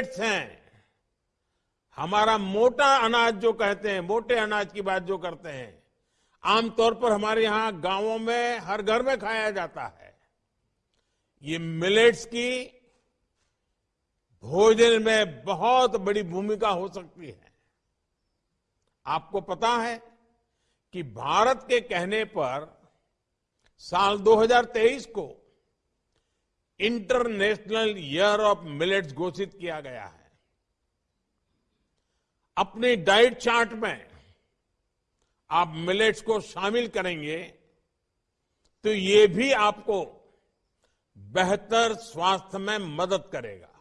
Millets हैं हमारा मोटा अनाज जो कहते हैं, मोटे अनाज की बात जो करते हैं आमतौर पर हमारे यहाँ गाँवों में हर घर में खाया जाता है। ये मिलेट्स की भोजन में बहुत बड़ी भूमिका हो सकती है। आपको पता है कि भारत के कहने पर साल 2023 को इंटरनेशनल ईयर ऑफ़ मिलेट्स घोषित किया गया है। अपने डाइट चार्ट में आप मिलेट्स को शामिल करेंगे तो ये भी आपको बेहतर स्वास्थ्य में मदद करेगा।